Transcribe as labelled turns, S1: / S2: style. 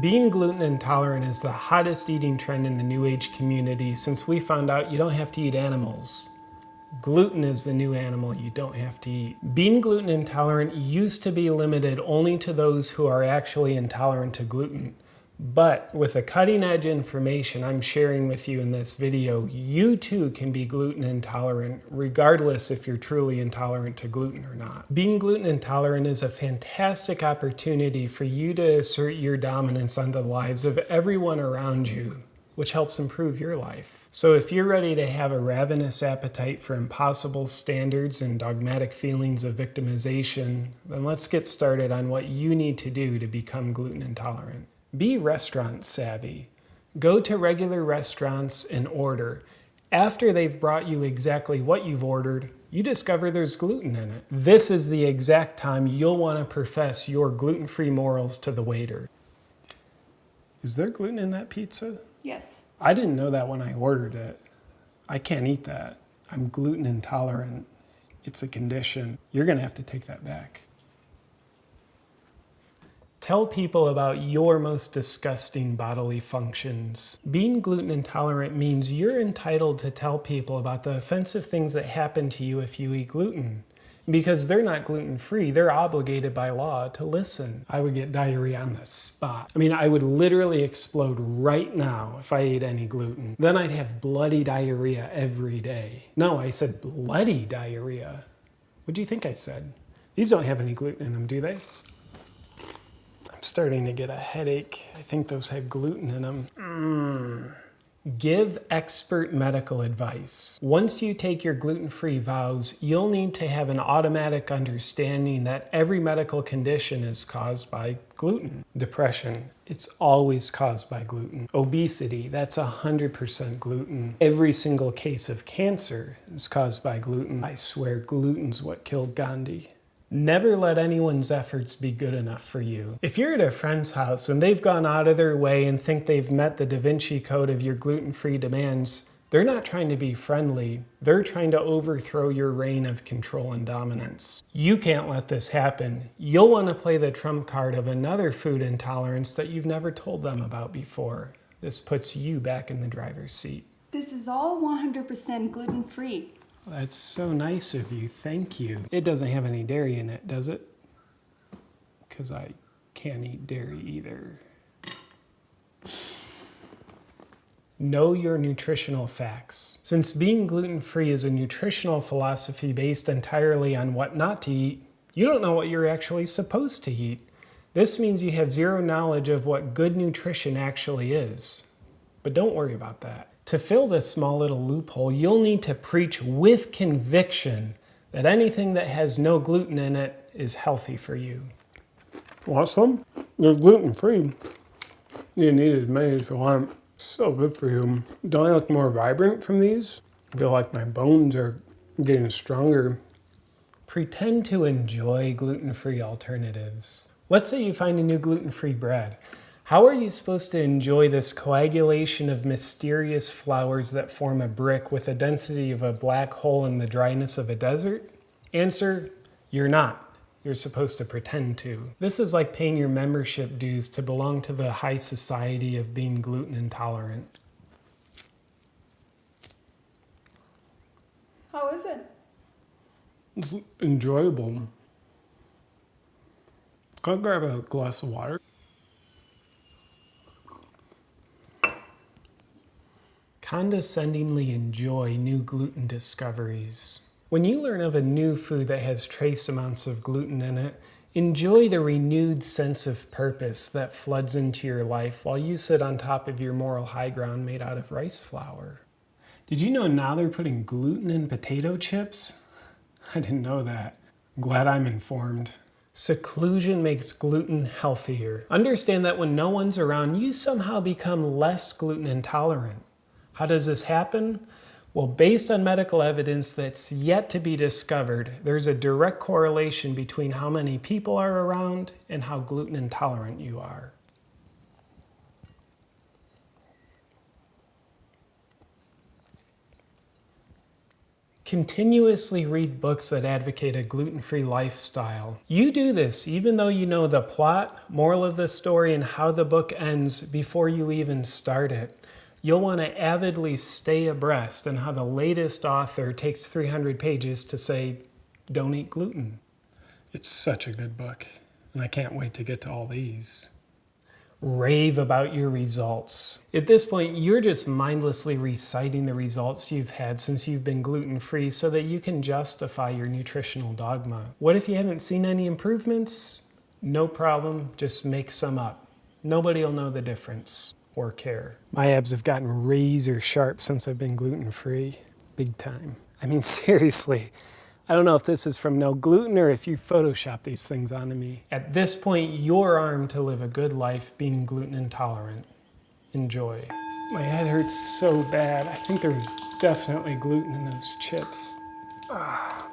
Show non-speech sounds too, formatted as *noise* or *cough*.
S1: Being gluten intolerant is the hottest eating trend in the New Age community since we found out you don't have to eat animals. Gluten is the new animal you don't have to eat. Being gluten intolerant used to be limited only to those who are actually intolerant to gluten. But with the cutting edge information I'm sharing with you in this video, you too can be gluten intolerant regardless if you're truly intolerant to gluten or not. Being gluten intolerant is a fantastic opportunity for you to assert your dominance on the lives of everyone around you which helps improve your life. So if you're ready to have a ravenous appetite for impossible standards and dogmatic feelings of victimization, then let's get started on what you need to do to become gluten intolerant. Be restaurant savvy. Go to regular restaurants and order. After they've brought you exactly what you've ordered, you discover there's gluten in it. This is the exact time you'll want to profess your gluten-free morals to the waiter. Is there gluten in that pizza?
S2: Yes.
S1: I didn't know that when I ordered it. I can't eat that. I'm gluten intolerant. It's a condition. You're going to have to take that back. Tell people about your most disgusting bodily functions. Being gluten intolerant means you're entitled to tell people about the offensive things that happen to you if you eat gluten. Because they're not gluten-free, they're obligated by law to listen. I would get diarrhea on the spot. I mean, I would literally explode right now if I ate any gluten. Then I'd have bloody diarrhea every day. No, I said bloody diarrhea. What do you think I said? These don't have any gluten in them, do they? Starting to get a headache. I think those had gluten in them. Mm. Give expert medical advice. Once you take your gluten-free vows, you'll need to have an automatic understanding that every medical condition is caused by gluten. Depression, it's always caused by gluten. Obesity, that's 100% gluten. Every single case of cancer is caused by gluten. I swear gluten's what killed Gandhi. Never let anyone's efforts be good enough for you. If you're at a friend's house and they've gone out of their way and think they've met the Da Vinci Code of your gluten-free demands, they're not trying to be friendly. They're trying to overthrow your reign of control and dominance. You can't let this happen. You'll want to play the trump card of another food intolerance that you've never told them about before. This puts you back in the driver's seat.
S2: This is all 100% gluten-free.
S1: That's so nice of you. Thank you. It doesn't have any dairy in it, does it? Because I can't eat dairy either. Know your nutritional facts. Since being gluten-free is a nutritional philosophy based entirely on what not to eat, you don't know what you're actually supposed to eat. This means you have zero knowledge of what good nutrition actually is. But don't worry about that. To fill this small little loophole, you'll need to preach with conviction that anything that has no gluten in it is healthy for you. Want some? They're gluten-free. You need as many as you want. So good for you. Don't I look more vibrant from these? I feel like my bones are getting stronger. Pretend to enjoy gluten-free alternatives. Let's say you find a new gluten-free bread. How are you supposed to enjoy this coagulation of mysterious flours that form a brick with the density of a black hole in the dryness of a desert? Answer, you're not. You're supposed to pretend to. This is like paying your membership dues to belong to the high society of being gluten intolerant.
S2: How is it?
S1: It's enjoyable. Can I grab a glass of water? Condescendingly enjoy new gluten discoveries. When you learn of a new food that has trace amounts of gluten in it, enjoy the renewed sense of purpose that floods into your life while you sit on top of your moral high ground made out of rice flour. Did you know now they're putting gluten in potato chips? I didn't know that. Glad I'm informed. Seclusion makes gluten healthier. Understand that when no one's around, you somehow become less gluten intolerant. How does this happen? Well, based on medical evidence that's yet to be discovered, there's a direct correlation between how many people are around and how gluten intolerant you are. Continuously read books that advocate a gluten free lifestyle. You do this even though you know the plot, moral of the story, and how the book ends before you even start it. You'll want to avidly stay abreast on how the latest author takes 300 pages to say, don't eat gluten. It's such a good book, and I can't wait to get to all these rave about your results. At this point, you're just mindlessly reciting the results you've had since you've been gluten free so that you can justify your nutritional dogma. What if you haven't seen any improvements? No problem, just make some up. Nobody will know the difference or care. My abs have gotten razor sharp since I've been gluten free. Big time. I mean, *laughs* seriously. I don't know if this is from no gluten or if you Photoshop these things onto me. At this point, you're armed to live a good life being gluten intolerant. Enjoy. My head hurts so bad. I think there's definitely gluten in those chips. Ah.